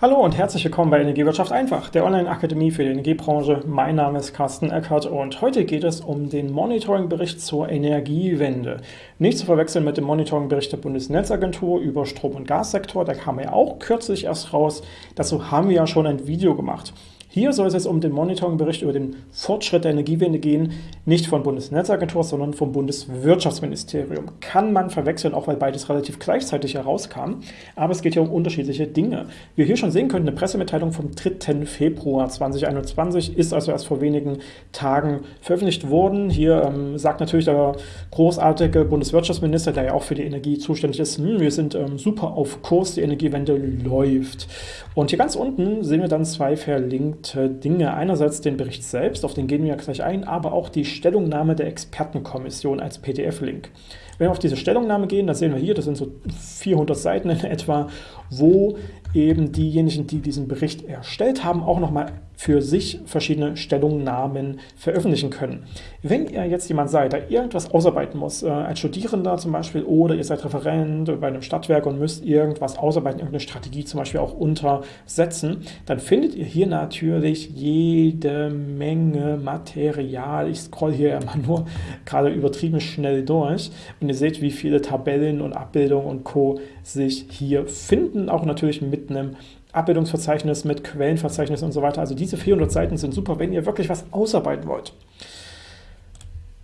Hallo und herzlich willkommen bei Energiewirtschaft einfach, der Online-Akademie für die Energiebranche. Mein Name ist Carsten Eckert und heute geht es um den Monitoring-Bericht zur Energiewende. Nicht zu verwechseln mit dem Monitoring-Bericht der Bundesnetzagentur über Strom- und Gassektor, der kam ja auch kürzlich erst raus. Dazu haben wir ja schon ein Video gemacht. Hier soll es jetzt um den Monitoringbericht über den Fortschritt der Energiewende gehen, nicht von Bundesnetzagentur, sondern vom Bundeswirtschaftsministerium. Kann man verwechseln, auch weil beides relativ gleichzeitig herauskam, aber es geht hier um unterschiedliche Dinge. Wie wir hier schon sehen können, eine Pressemitteilung vom 3. Februar 2021 ist also erst vor wenigen Tagen veröffentlicht worden. Hier ähm, sagt natürlich der großartige Bundeswirtschaftsminister, der ja auch für die Energie zuständig ist, hm, wir sind ähm, super auf Kurs, die Energiewende läuft. Und hier ganz unten sehen wir dann zwei verlinkte bestimmte Dinge. Einerseits den Bericht selbst, auf den gehen wir gleich ein, aber auch die Stellungnahme der Expertenkommission als PDF-Link. Wenn wir auf diese Stellungnahme gehen, dann sehen wir hier, das sind so 400 Seiten in etwa, wo eben diejenigen, die diesen Bericht erstellt haben, auch nochmal für sich verschiedene Stellungnahmen veröffentlichen können. Wenn ihr jetzt jemand seid, der irgendwas ausarbeiten muss, äh, als Studierender zum Beispiel, oder ihr seid Referent bei einem Stadtwerk und müsst irgendwas ausarbeiten, irgendeine Strategie zum Beispiel auch untersetzen, dann findet ihr hier natürlich jede Menge Material. Ich scroll hier immer nur gerade übertrieben schnell durch und ihr seht, wie viele Tabellen und Abbildungen und Co. sich hier finden, auch natürlich mit einem Abbildungsverzeichnis mit Quellenverzeichnis und so weiter. Also diese 400 Seiten sind super, wenn ihr wirklich was ausarbeiten wollt.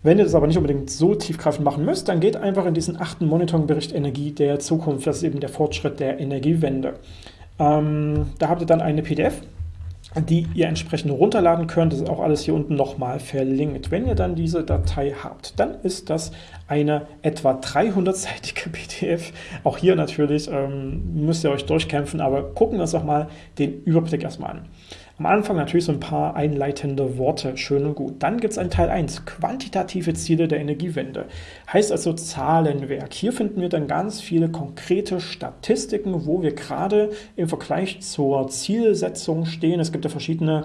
Wenn ihr das aber nicht unbedingt so tiefgreifend machen müsst, dann geht einfach in diesen achten Monitoringbericht Energie der Zukunft. Das ist eben der Fortschritt der Energiewende. Ähm, da habt ihr dann eine PDF, die ihr entsprechend runterladen könnt. Das ist auch alles hier unten nochmal verlinkt. Wenn ihr dann diese Datei habt, dann ist das eine etwa 300-seitige PDF. Auch hier natürlich ähm, müsst ihr euch durchkämpfen, aber gucken wir uns doch mal den Überblick erstmal an. Am Anfang natürlich so ein paar einleitende Worte, schön und gut. Dann gibt es einen Teil 1, quantitative Ziele der Energiewende. Heißt also Zahlenwerk. Hier finden wir dann ganz viele konkrete Statistiken, wo wir gerade im Vergleich zur Zielsetzung stehen. Es gibt ja verschiedene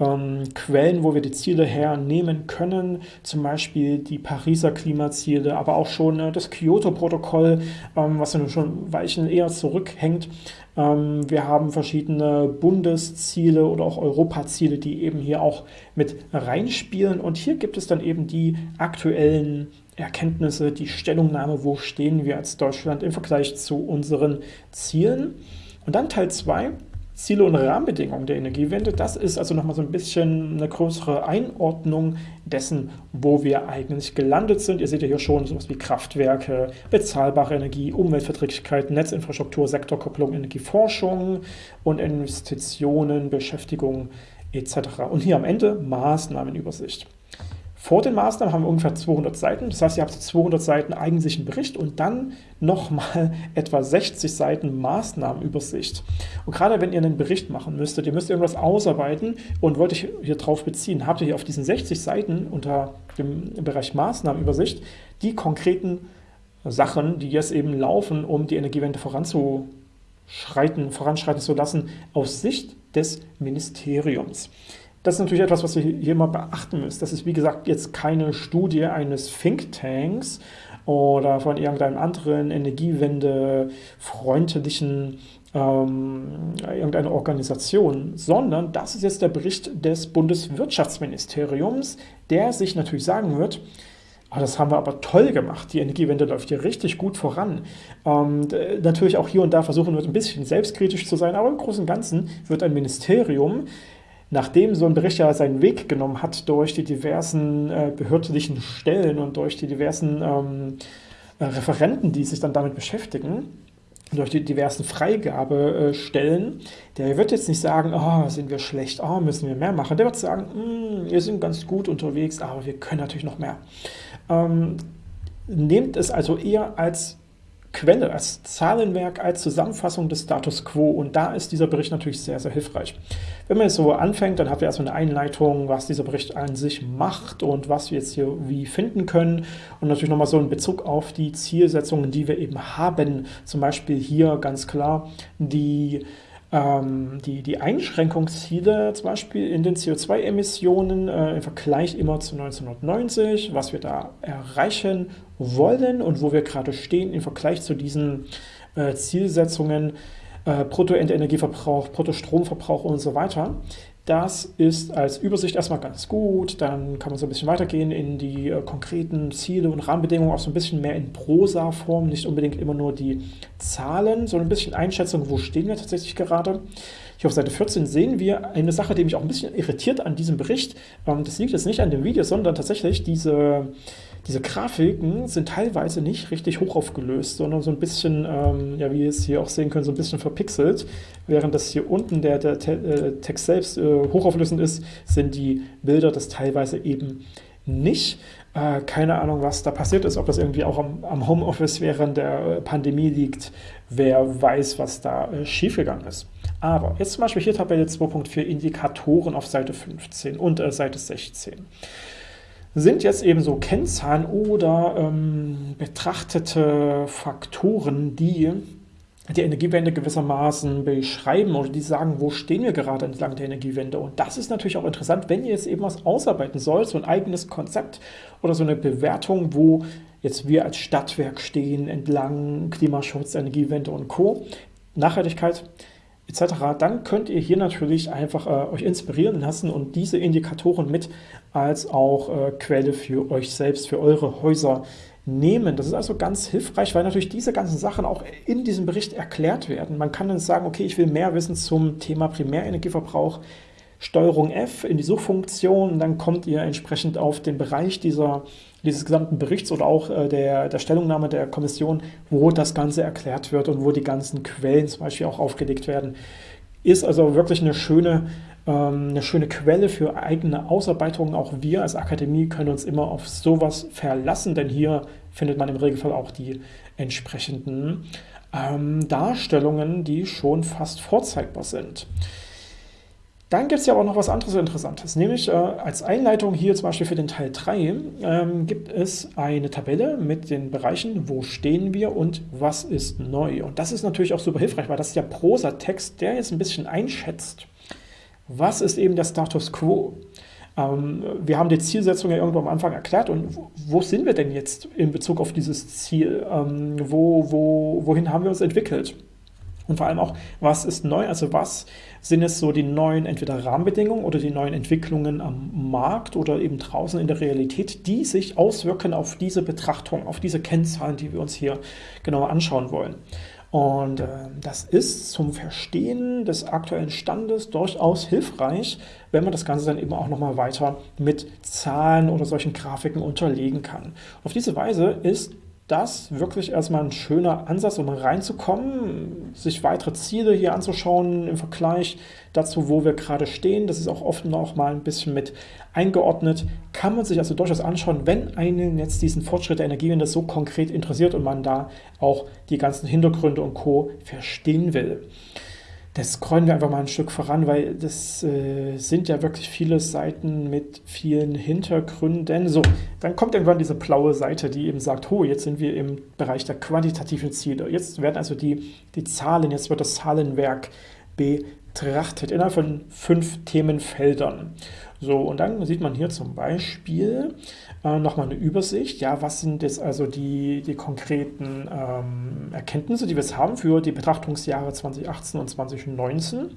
ähm, Quellen, wo wir die Ziele hernehmen können, zum Beispiel die Pariser Klimaziele, aber auch schon äh, das Kyoto-Protokoll, ähm, was ja schon Weichen eher zurückhängt. Ähm, wir haben verschiedene Bundesziele oder auch Europaziele, die eben hier auch mit reinspielen. Und hier gibt es dann eben die aktuellen Erkenntnisse, die Stellungnahme, wo stehen wir als Deutschland im Vergleich zu unseren Zielen. Und dann Teil 2, Ziele und Rahmenbedingungen der Energiewende. Das ist also nochmal so ein bisschen eine größere Einordnung dessen, wo wir eigentlich gelandet sind. Ihr seht ja hier schon sowas wie Kraftwerke, bezahlbare Energie, Umweltverträglichkeit, Netzinfrastruktur, Sektorkopplung, Energieforschung und Investitionen, Beschäftigung etc. Und hier am Ende Maßnahmenübersicht. Vor den Maßnahmen haben wir ungefähr 200 Seiten, das heißt, ihr habt 200 Seiten eigentlichen Bericht und dann nochmal etwa 60 Seiten Maßnahmenübersicht. Und gerade wenn ihr einen Bericht machen müsstet, ihr müsst irgendwas ausarbeiten und wollt euch hier drauf beziehen, habt ihr hier auf diesen 60 Seiten unter dem Bereich Maßnahmenübersicht die konkreten Sachen, die jetzt eben laufen, um die Energiewende voranzuschreiten, voranschreiten zu lassen, aus Sicht des Ministeriums. Das ist natürlich etwas, was ihr hier immer beachten müsst. Das ist, wie gesagt, jetzt keine Studie eines Thinktanks oder von irgendeinem anderen energiewende-freundlichen ähm, irgendeine Organisation, sondern das ist jetzt der Bericht des Bundeswirtschaftsministeriums, der sich natürlich sagen wird, Oh, das haben wir aber toll gemacht. Die Energiewende läuft hier richtig gut voran. Und äh, natürlich auch hier und da versuchen wir ein bisschen selbstkritisch zu sein, aber im Großen und Ganzen wird ein Ministerium Nachdem so ein Bericht ja seinen Weg genommen hat durch die diversen äh, behördlichen Stellen und durch die diversen ähm, äh, Referenten, die sich dann damit beschäftigen, durch die diversen Freigabestellen, der wird jetzt nicht sagen, oh, sind wir schlecht, oh, müssen wir mehr machen. Der wird sagen, mm, wir sind ganz gut unterwegs, aber wir können natürlich noch mehr. Ähm, nehmt es also eher als Quelle, als Zahlenwerk, als Zusammenfassung des Status Quo. Und da ist dieser Bericht natürlich sehr, sehr hilfreich. Wenn man jetzt so anfängt, dann habt ihr erstmal eine Einleitung, was dieser Bericht an sich macht und was wir jetzt hier wie finden können. Und natürlich nochmal so in Bezug auf die Zielsetzungen, die wir eben haben, zum Beispiel hier ganz klar die ähm, die, die Einschränkungsziele zum Beispiel in den CO2-Emissionen äh, im Vergleich immer zu 1990, was wir da erreichen wollen und wo wir gerade stehen im Vergleich zu diesen äh, Zielsetzungen äh, Bruttoendenergieverbrauch, Bruttostromverbrauch und so weiter. Das ist als Übersicht erstmal ganz gut, dann kann man so ein bisschen weitergehen in die äh, konkreten Ziele und Rahmenbedingungen, auch so ein bisschen mehr in Prosa-Form, nicht unbedingt immer nur die Zahlen, sondern ein bisschen Einschätzung, wo stehen wir tatsächlich gerade. Hier auf Seite 14 sehen wir eine Sache, die mich auch ein bisschen irritiert an diesem Bericht. Ähm, das liegt jetzt nicht an dem Video, sondern tatsächlich diese diese Grafiken sind teilweise nicht richtig hoch aufgelöst, sondern so ein bisschen, ähm, ja, wie ihr es hier auch sehen könnt, so ein bisschen verpixelt. Während das hier unten der, der Te äh, Text selbst äh, hochauflösend ist, sind die Bilder das teilweise eben nicht. Äh, keine Ahnung, was da passiert ist, ob das irgendwie auch am, am Homeoffice während der Pandemie liegt. Wer weiß, was da äh, schiefgegangen ist. Aber jetzt zum Beispiel hier Tabelle 2.4 Indikatoren auf Seite 15 und äh, Seite 16 sind jetzt eben so Kennzahlen oder ähm, betrachtete Faktoren, die die Energiewende gewissermaßen beschreiben oder die sagen, wo stehen wir gerade entlang der Energiewende. Und das ist natürlich auch interessant, wenn ihr jetzt eben was ausarbeiten sollt, so ein eigenes Konzept oder so eine Bewertung, wo jetzt wir als Stadtwerk stehen entlang Klimaschutz, Energiewende und Co. Nachhaltigkeit etc., dann könnt ihr hier natürlich einfach äh, euch inspirieren lassen und diese Indikatoren mit als auch äh, Quelle für euch selbst, für eure Häuser nehmen. Das ist also ganz hilfreich, weil natürlich diese ganzen Sachen auch in diesem Bericht erklärt werden. Man kann dann sagen, okay, ich will mehr wissen zum Thema Primärenergieverbrauch, Steuerung F in die Suchfunktion, dann kommt ihr entsprechend auf den Bereich dieser, dieses gesamten Berichts oder auch äh, der, der Stellungnahme der Kommission, wo das Ganze erklärt wird und wo die ganzen Quellen zum Beispiel auch aufgelegt werden. Ist also wirklich eine schöne, ähm, eine schöne Quelle für eigene Ausarbeitungen. Auch wir als Akademie können uns immer auf sowas verlassen, denn hier findet man im Regelfall auch die entsprechenden ähm, Darstellungen, die schon fast vorzeigbar sind. Dann gibt es ja auch noch was anderes Interessantes, nämlich äh, als Einleitung hier zum Beispiel für den Teil 3 ähm, gibt es eine Tabelle mit den Bereichen, wo stehen wir und was ist neu. Und das ist natürlich auch super hilfreich, weil das ist ja Prosatext, der jetzt ein bisschen einschätzt, was ist eben der Status Quo. Ähm, wir haben die Zielsetzung ja irgendwo am Anfang erklärt und wo, wo sind wir denn jetzt in Bezug auf dieses Ziel? Ähm, wo, wo, wohin haben wir uns entwickelt? Und vor allem auch, was ist neu, also was sind es so die neuen entweder Rahmenbedingungen oder die neuen Entwicklungen am Markt oder eben draußen in der Realität, die sich auswirken auf diese Betrachtung, auf diese Kennzahlen, die wir uns hier genauer anschauen wollen. Und äh, das ist zum Verstehen des aktuellen Standes durchaus hilfreich, wenn man das Ganze dann eben auch nochmal weiter mit Zahlen oder solchen Grafiken unterlegen kann. Auf diese Weise ist das wirklich erstmal ein schöner Ansatz, um reinzukommen, sich weitere Ziele hier anzuschauen im Vergleich dazu, wo wir gerade stehen. Das ist auch oft noch mal ein bisschen mit eingeordnet. Kann man sich also durchaus anschauen, wenn einen jetzt diesen Fortschritt der Energiewende so konkret interessiert und man da auch die ganzen Hintergründe und Co. verstehen will das scrollen wir einfach mal ein Stück voran, weil das äh, sind ja wirklich viele Seiten mit vielen Hintergründen. So, dann kommt irgendwann diese blaue Seite, die eben sagt, oh, jetzt sind wir im Bereich der quantitativen Ziele. Jetzt werden also die, die Zahlen, jetzt wird das Zahlenwerk betrachtet innerhalb von fünf Themenfeldern. So, und dann sieht man hier zum Beispiel äh, nochmal eine Übersicht. Ja, was sind jetzt also die, die konkreten ähm, Erkenntnisse, die wir jetzt haben für die Betrachtungsjahre 2018 und 2019?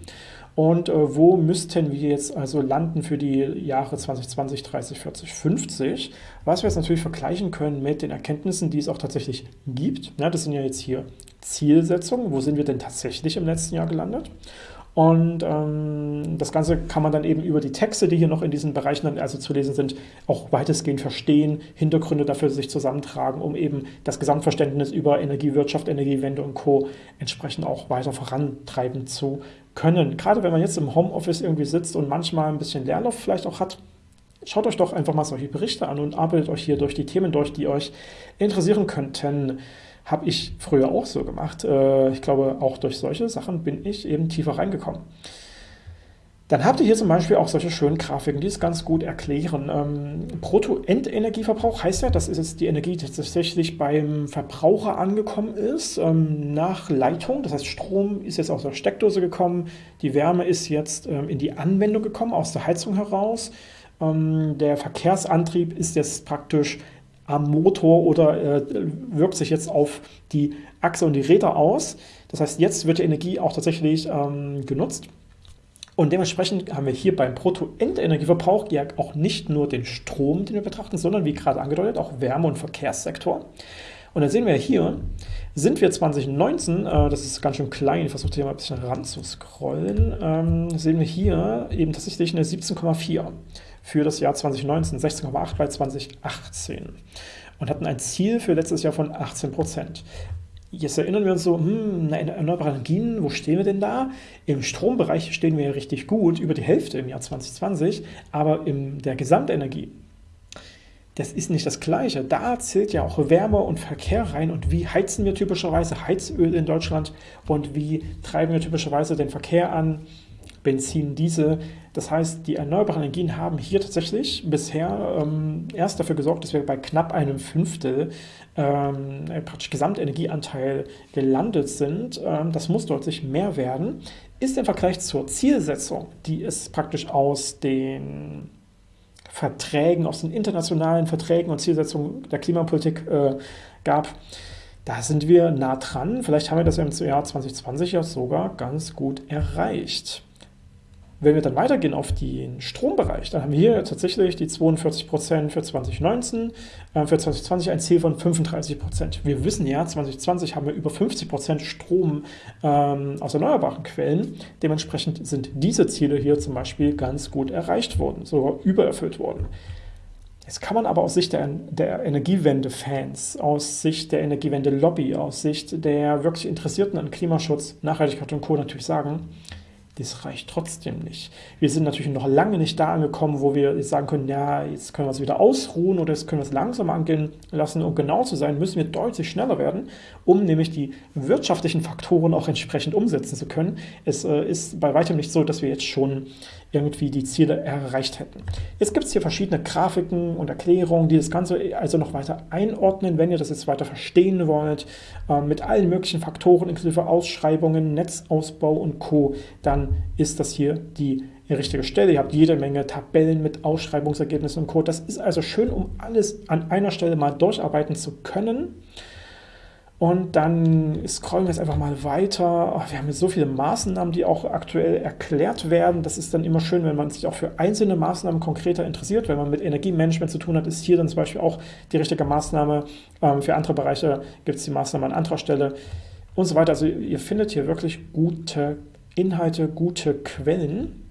Und äh, wo müssten wir jetzt also landen für die Jahre 2020, 30, 40, 50? Was wir jetzt natürlich vergleichen können mit den Erkenntnissen, die es auch tatsächlich gibt. Ja, das sind ja jetzt hier Zielsetzungen. Wo sind wir denn tatsächlich im letzten Jahr gelandet? Und ähm, das Ganze kann man dann eben über die Texte, die hier noch in diesen Bereichen dann also zu lesen sind, auch weitestgehend verstehen, Hintergründe dafür sich zusammentragen, um eben das Gesamtverständnis über Energiewirtschaft, Energiewende und Co. entsprechend auch weiter vorantreiben zu können. Gerade wenn man jetzt im Homeoffice irgendwie sitzt und manchmal ein bisschen Leerlauf vielleicht auch hat, schaut euch doch einfach mal solche Berichte an und arbeitet euch hier durch die Themen durch, die euch interessieren könnten. Habe ich früher auch so gemacht. Äh, ich glaube, auch durch solche Sachen bin ich eben tiefer reingekommen. Dann habt ihr hier zum Beispiel auch solche schönen Grafiken, die es ganz gut erklären. Ähm, Brutto-Endenergieverbrauch heißt ja, das ist jetzt die Energie, die tatsächlich beim Verbraucher angekommen ist, ähm, nach Leitung. Das heißt, Strom ist jetzt aus der Steckdose gekommen, die Wärme ist jetzt ähm, in die Anwendung gekommen, aus der Heizung heraus. Ähm, der Verkehrsantrieb ist jetzt praktisch am Motor oder äh, wirkt sich jetzt auf die Achse und die Räder aus. Das heißt, jetzt wird die Energie auch tatsächlich ähm, genutzt. Und dementsprechend haben wir hier beim Bruttoendenergieverbrauch ja auch nicht nur den Strom, den wir betrachten, sondern wie gerade angedeutet auch Wärme- und Verkehrssektor. Und dann sehen wir hier, sind wir 2019, äh, das ist ganz schön klein, ich versuche hier mal ein bisschen ran zu scrollen, ähm, sehen wir hier eben tatsächlich eine 17,4 für das Jahr 2019, 16,8 bei 2018 und hatten ein Ziel für letztes Jahr von 18 Prozent. Jetzt erinnern wir uns so, hm, erneuerbare Energien, wo stehen wir denn da? Im Strombereich stehen wir ja richtig gut, über die Hälfte im Jahr 2020, aber in der Gesamtenergie, das ist nicht das Gleiche. Da zählt ja auch Wärme und Verkehr rein und wie heizen wir typischerweise Heizöl in Deutschland und wie treiben wir typischerweise den Verkehr an, Benzin, Diesel. Das heißt, die erneuerbaren Energien haben hier tatsächlich bisher ähm, erst dafür gesorgt, dass wir bei knapp einem Fünftel ähm, praktisch Gesamtenergieanteil gelandet sind. Ähm, das muss deutlich mehr werden. Ist im Vergleich zur Zielsetzung, die es praktisch aus den Verträgen, aus den internationalen Verträgen und Zielsetzungen der Klimapolitik äh, gab, da sind wir nah dran. Vielleicht haben wir das im Jahr 2020 ja sogar ganz gut erreicht. Wenn wir dann weitergehen auf den Strombereich, dann haben wir hier tatsächlich die 42% für 2019, äh, für 2020 ein Ziel von 35%. Wir wissen ja, 2020 haben wir über 50% Strom ähm, aus erneuerbaren Quellen. Dementsprechend sind diese Ziele hier zum Beispiel ganz gut erreicht worden, sogar übererfüllt worden. Jetzt kann man aber aus Sicht der, der Energiewende-Fans, aus Sicht der Energiewende-Lobby, aus Sicht der wirklich Interessierten an Klimaschutz, Nachhaltigkeit und Co. natürlich sagen, das reicht trotzdem nicht. Wir sind natürlich noch lange nicht da angekommen, wo wir jetzt sagen können, ja, jetzt können wir es wieder ausruhen oder jetzt können wir es langsam angehen lassen. Um genau zu sein, müssen wir deutlich schneller werden, um nämlich die wirtschaftlichen Faktoren auch entsprechend umsetzen zu können. Es äh, ist bei weitem nicht so, dass wir jetzt schon irgendwie die Ziele erreicht hätten. Jetzt gibt es hier verschiedene Grafiken und Erklärungen, die das Ganze also noch weiter einordnen, wenn ihr das jetzt weiter verstehen wollt, äh, mit allen möglichen Faktoren inklusive Ausschreibungen, Netzausbau und Co., dann ist das hier die richtige Stelle. Ihr habt jede Menge Tabellen mit Ausschreibungsergebnissen und Co. Das ist also schön, um alles an einer Stelle mal durcharbeiten zu können. Und dann scrollen wir jetzt einfach mal weiter. Oh, wir haben jetzt so viele Maßnahmen, die auch aktuell erklärt werden. Das ist dann immer schön, wenn man sich auch für einzelne Maßnahmen konkreter interessiert. Wenn man mit Energiemanagement zu tun hat, ist hier dann zum Beispiel auch die richtige Maßnahme. Ähm, für andere Bereiche gibt es die Maßnahme an anderer Stelle und so weiter. Also ihr findet hier wirklich gute Inhalte, gute Quellen.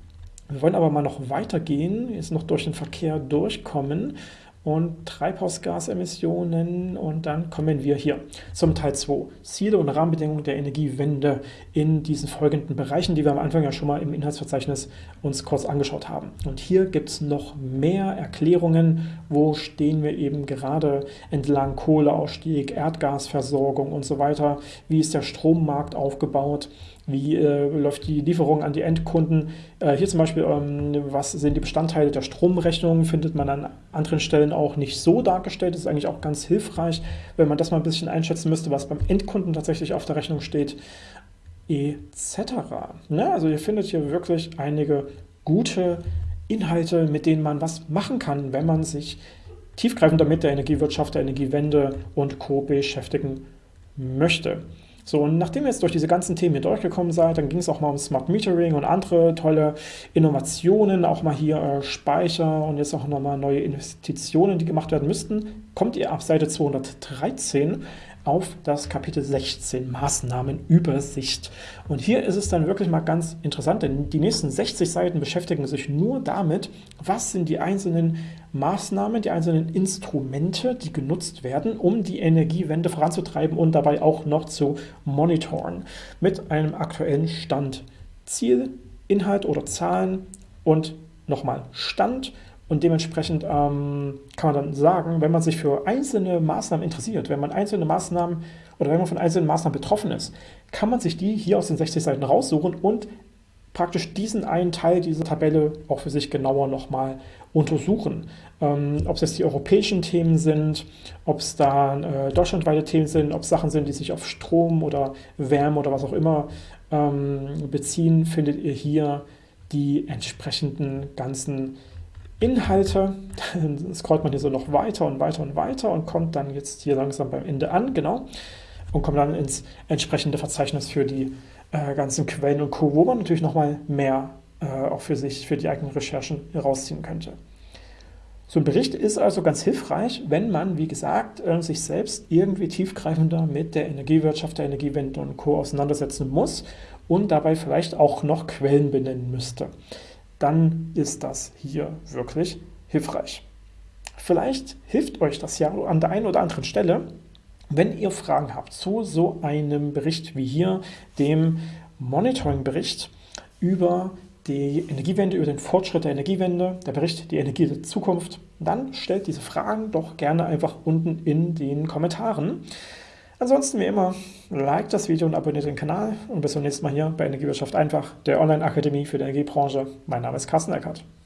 Wir wollen aber mal noch weitergehen, jetzt noch durch den Verkehr durchkommen und Treibhausgasemissionen und dann kommen wir hier zum Teil 2. Ziele und Rahmenbedingungen der Energiewende in diesen folgenden Bereichen, die wir am Anfang ja schon mal im Inhaltsverzeichnis uns kurz angeschaut haben. Und hier gibt es noch mehr Erklärungen, wo stehen wir eben gerade entlang Kohleausstieg, Erdgasversorgung und so weiter, wie ist der Strommarkt aufgebaut, wie äh, läuft die Lieferung an die Endkunden. Äh, hier zum Beispiel, ähm, was sind die Bestandteile der Stromrechnung, findet man an anderen Stellen auch nicht so dargestellt. Das ist eigentlich auch ganz hilfreich, wenn man das mal ein bisschen einschätzen müsste, was beim Endkunden tatsächlich auf der Rechnung steht, etc. Ne? Also ihr findet hier wirklich einige gute Inhalte, mit denen man was machen kann, wenn man sich tiefgreifend damit der Energiewirtschaft, der Energiewende und Co. beschäftigen möchte. So, und nachdem ihr jetzt durch diese ganzen Themen hier durchgekommen seid, dann ging es auch mal um Smart Metering und andere tolle Innovationen, auch mal hier äh, Speicher und jetzt auch nochmal neue Investitionen, die gemacht werden müssten, kommt ihr ab Seite 213 auf das Kapitel 16 Maßnahmenübersicht. Und hier ist es dann wirklich mal ganz interessant, denn die nächsten 60 Seiten beschäftigen sich nur damit, was sind die einzelnen Maßnahmen, die einzelnen Instrumente, die genutzt werden, um die Energiewende voranzutreiben und dabei auch noch zu monitoren mit einem aktuellen Stand. Ziel, Inhalt oder Zahlen und nochmal Stand und dementsprechend ähm, kann man dann sagen, wenn man sich für einzelne Maßnahmen interessiert, wenn man einzelne Maßnahmen oder wenn man von einzelnen Maßnahmen betroffen ist, kann man sich die hier aus den 60 Seiten raussuchen und praktisch diesen einen Teil dieser Tabelle auch für sich genauer nochmal untersuchen. Ähm, ob es jetzt die europäischen Themen sind, ob es da äh, deutschlandweite Themen sind, ob es Sachen sind, die sich auf Strom oder Wärme oder was auch immer ähm, beziehen, findet ihr hier die entsprechenden ganzen Inhalte, dann scrollt man hier so noch weiter und weiter und weiter und kommt dann jetzt hier langsam beim Ende an, genau. und kommt dann ins entsprechende Verzeichnis für die äh, ganzen Quellen und Co., wo man natürlich nochmal mehr äh, auch für sich, für die eigenen Recherchen herausziehen könnte. So ein Bericht ist also ganz hilfreich, wenn man, wie gesagt, äh, sich selbst irgendwie tiefgreifender mit der Energiewirtschaft, der Energiewende und Co. auseinandersetzen muss und dabei vielleicht auch noch Quellen benennen müsste. Dann ist das hier wirklich hilfreich. Vielleicht hilft euch das ja an der einen oder anderen Stelle, wenn ihr Fragen habt zu so einem Bericht wie hier, dem Monitoring-Bericht über die Energiewende, über den Fortschritt der Energiewende, der Bericht die Energie der Zukunft, dann stellt diese Fragen doch gerne einfach unten in den Kommentaren. Ansonsten wie immer, like das Video und abonniert den Kanal und bis zum nächsten Mal hier bei Energiewirtschaft einfach, der Online-Akademie für die Energiebranche. Mein Name ist Carsten Eckert.